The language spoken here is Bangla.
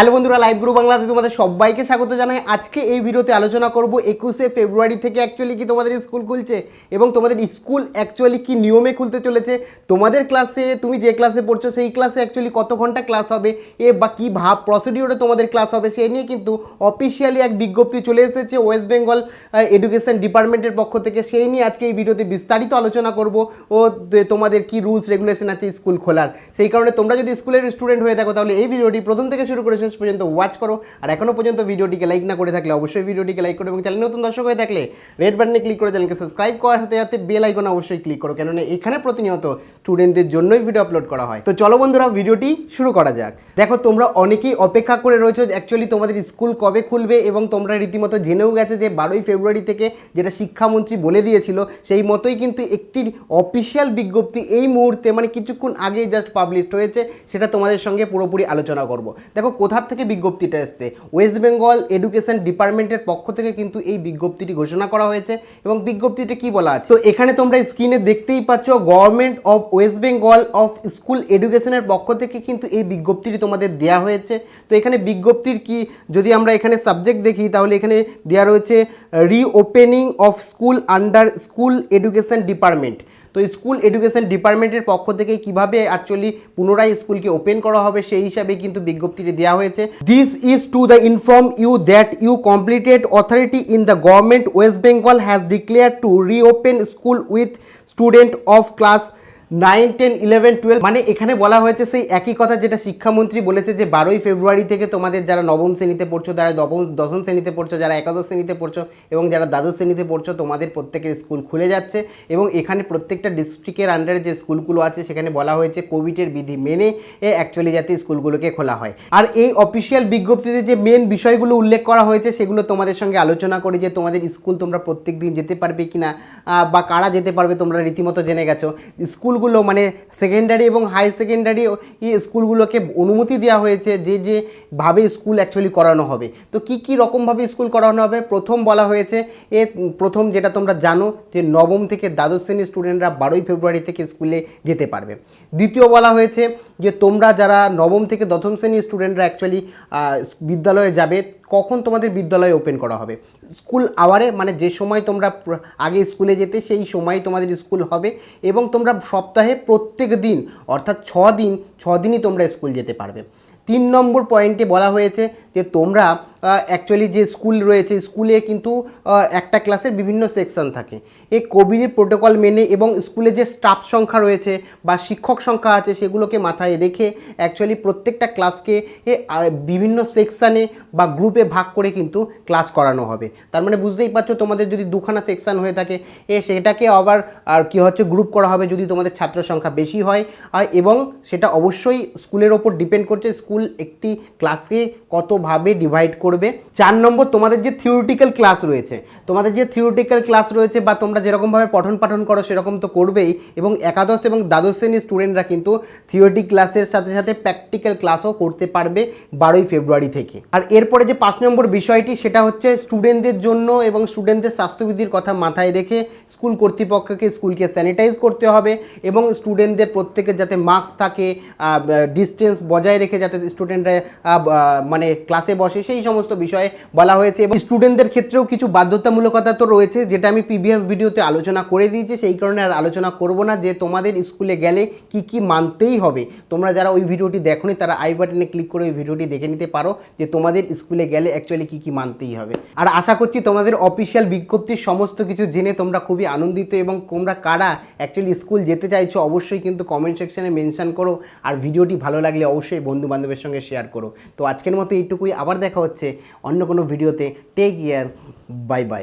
হ্যালো বন্ধুরা লাইভ গ্রুপ বাংলাতে তোমাদের সবাইকে স্বাগত জানাই। আজকে এই ভিডিওতে আলোচনা করব একুশে ফেব্রুয়ারি থেকে অ্যাকচুয়ালি কি তোমাদের স্কুল খুলছে এবং তোমাদের স্কুল অ্যাকচুয়ালি কি নিয়মে খুলতে চলেছে। তোমাদের ক্লাসে তুমি যে ক্লাসে পড়ছো, সেই ক্লাসে অ্যাকচুয়ালি কত ঘণ্টা ক্লাস হবে, এ বা কী ভাব প্রসিডিওরে তোমাদের ক্লাস হবে সেই নিয়ে কিন্তু অফিসিয়ালি এক বিজ্ঞপ্তি চলে এসেছে ওয়েস্ট বেঙ্গল এডুকেশন ডিপার্টমেন্টের পক্ষ থেকে। সেই নিয়ে আজকে এই ভিডিওতে বিস্তারিত আলোচনা করব ও তোমাদের কি রুলস রেগুলেশন আছে স্কুল খোলার। সেই কারণে তোমরা যদি স্কুলের স্টুডেন্ট হয়ে থাকো, তাহলে এই ভিডিওটি প্রথম থেকে শুরু করে শেষ পর্যন্ত ওয়াচ করো। আর এখনও পর্যন্ত ভিডিওটিকে লাইক না করে থাকলে অবশ্যই ভিডিওটিকে লাইক করো এবং চ্যানেল নতুন দর্শক হয়ে থাকলে রেড বাটনে ক্লিক করে চ্যানেলকে সাবস্ক্রাইব করার সাথে সাথে বেল আইকন অবশ্যই ক্লিক করো। কেননা এখানে প্রতিনিয়ত স্টুডেন্টদের জন্যই ভিডিও আপলোড করা হয়। তো চলো বন্ধুরা, ভিডিওটি শুরু করা যাক। দেখো, তোমরা অনেকেই অপেক্ষা করে রয়েছো অ্যাকচুয়ালি তোমাদের স্কুল কবে খুলবে এবং তোমরা রীতিমতো জেনেও গেছো যে বারোই ফেব্রুয়ারি থেকে যেটা শিক্ষামন্ত্রী বলে দিয়েছিল, সেই মতোই কিন্তু একটি অফিসিয়াল বিজ্ঞপ্তি এই মুহূর্তে মানে কিছুক্ষণ আগেই জাস্ট পাবলিশ হয়েছে। সেটা তোমাদের সঙ্গে পুরোপুরি আলোচনা করব। দেখো কোথার থেকে বিজ্ঞপ্তিটা এসছে। ওয়েস্ট বেঙ্গল এডুকেশন ডিপার্টমেন্টের পক্ষ থেকে কিন্তু এই বিজ্ঞপ্তিটি ঘোষণা করা হয়েছে এবং বিজ্ঞপ্তিটা কি বলা আছে? তো এখানে তোমরা স্ক্রিনে দেখতেই পাচ্ছ government of West Bengal of school এডুকেশনের পক্ষ থেকে কিন্তু এই বিজ্ঞপ্তিটি তোমাদের দেওয়া হয়েছে। তো এখানে বিজ্ঞপ্তির কি যদি আমরা এখানে সাবজেক্ট দেখি, তাহলে এখানে দেওয়া রয়েছে reopening of school under school education department তো স্কুল এডুকেশন ডিপার্টমেন্টের পক্ষ থেকে কীভাবে অ্যাকচুয়ালি পুনরায় স্কুলকে ওপেন করা হবে সেই হিসাবে কিন্তু বিজ্ঞপ্তিটি দেওয়া হয়েছে। This is to the inform you that you completed authority in the government West Bengal has declare to reopen school with student of class nine, ten, eleven, twelve মানে এখানে বলা হয়েছে সেই একই কথা যেটা শিক্ষামন্ত্রী বলেছে যে বারোই ফেব্রুয়ারি থেকে তোমাদের যারা নবম শ্রেণীতে পড়ছো, যারা নবম দশম শ্রেণীতে পড়ছো, যারা একাদশ শ্রেণীতে পড়ছো এবং যারা দ্বাদশ শ্রেণীতে পড়ছো, তোমাদের প্রত্যেকের স্কুল খুলে যাচ্ছে এবং এখানে প্রত্যেকটা ডিস্ট্রিক্টের আন্ডারে যে স্কুলগুলো আছে, সেখানে বলা হয়েছে কোভিডের বিধি মেনে অ্যাকচুয়ালি যাতে স্কুলগুলোকে খোলা হয়। আর এই অফিসিয়াল বিজ্ঞপ্তিতে যে মেন বিষয়গুলো উল্লেখ করা হয়েছে, সেগুলো তোমাদের সঙ্গে আলোচনা করে যে তোমাদের স্কুল তোমরা প্রত্যেক দিন যেতে পারবে কি না বা কারা যেতে পারবে তোমরা রীতিমতো জেনে গেছো। স্কুলগুলো মানে সেকেন্ডারি এবং হাই সেকেন্ডারি স্কুলগুলোকে অনুমতি দেওয়া হয়েছে যে যে ভাবে স্কুল অ্যাকচুয়ালি করানো হবে। তো কি কি রকমভাবে স্কুল করানো হবে? প্রথম বলা হয়েছে, এ প্রথম যেটা তোমরা জানো যে নবম থেকে দ্বাদশ শ্রেণির স্টুডেন্টরা বারোই ফেব্রুয়ারি থেকে স্কুলে যেতে পারবে। দ্বিতীয় বলা হয়েছে যে তোমরা যারা নবম থেকে দশম শ্রেণির স্টুডেন্টরা অ্যাকচুয়ালি বিদ্যালয়ে যাবে, কখন তোমাদের বিদ্যালয় ওপেন করা হবে? স্কুল আওয়ারে মানে যে সময় তোমরা আগে স্কুলে যেতে, সেই সময় তোমাদের স্কুল হবে এবং তোমরা সপ্তাহে প্রত্যেক দিন, অর্থাৎ ছ দিন, ছ দিনই তোমরা স্কুল যেতে পারবে। তিন নম্বর পয়েন্টে বলা হয়েছে যে তোমরা অ্যাকচুয়ালি যে স্কুল রয়েছে স্কুলে কিন্তু একটা ক্লাসের বিভিন্ন সেকশন থাকে। এই কোভিডের প্রোটোকল মেনে এবং স্কুলে যে স্টাফ সংখ্যা রয়েছে বা শিক্ষক সংখ্যা আছে, সেগুলোকে মাথায় রেখে অ্যাকচুয়ালি প্রত্যেকটা ক্লাসকে বিভিন্ন সেকশানে বা গ্রুপে ভাগ করে কিন্তু ক্লাস করানো হবে। তার মানে বুঝতেই পারছ, তোমাদের যদি দুখানা সেকশন হয়ে থাকে, এ, সেটাকে আবার, আর কি হচ্ছে গ্রুপ করা হবে যদি তোমাদের ছাত্র সংখ্যা বেশি হয়। এবং সেটা অবশ্যই স্কুলের ওপর ডিপেন্ড করছে স্কুল একটি ক্লাসকে কতভাবে ডিভাইড করবে চার নম্বর, তোমাদের যে থিওরিটিক্যাল ক্লাস রয়েছে, তোমাদের যে থিওরিটিক্যাল ক্লাস রয়েছে বা তোমরা যেরকমভাবে পঠন পাঠন করো, সেরকম তো করবেই। এবং একাদশ এবং দ্বাদশ শ্রেণির স্টুডেন্টরা কিন্তু থিওরিটিক ক্লাসের সাথে সাথে প্র্যাকটিক্যাল ক্লাসও করতে পারবে বারোই ফেব্রুয়ারি থেকে। আর এরপরে যে পাঁচ নম্বর বিষয়টি, সেটা হচ্ছে স্টুডেন্টদের জন্য এবং স্টুডেন্টদের স্বাস্থ্যবিধির কথা মাথায় রেখে স্কুল কর্তৃপক্ষকে স্কুলকে স্যানিটাইজ করতে হবে এবং স্টুডেন্টদের প্রত্যেকের যাতে মাস্ক থাকে ডিস্টেন্স বজায় রেখে যাতে স্টুডেন্টরা মানে ক্লাসে বসে, সেই সমস্ত বিষয়ে বলা হয়েছে এবং স্টুডেন্টদের ক্ষেত্রেও কিছু বাধ্যতামূলকতা তো রয়েছে, যেটা আমি প্রিভিয়াস ভিডিওতে আলোচনা করে দিয়েছি। সেই কারণে আর আলোচনা করব না যে তোমাদের স্কুলে গেলে কি কি মানতেই হবে। তোমরা যারা ওই ভিডিওটি দেখোনি, তারা আই বাটনে ক্লিক করে ওই ভিডিওটি দেখে নিতে পারো যে তোমাদের স্কুলে গেলে অ্যাকচুয়ালি কি কি মানতেই হবে। আর আশা করছি তোমাদের অফিসিয়াল বিজ্ঞপ্তির সমস্ত কিছু জেনে তোমরা খুবই আনন্দিত এবং তোমরা কারা অ্যাকচুয়ালি স্কুল যেতে চাইছো, অবশ্যই কিন্তু কমেন্ট সেকশানে মেনশন করো। আর ভিডিওটি ভালো লাগলে অবশ্যই বন্ধু বান্ধবের সঙ্গে শেয়ার করো। তো আজকের মতো এইটুকুই। আবার দেখা হচ্ছে অন্য কোনো ভিডিওতে টেক ইয়ার বাই বাই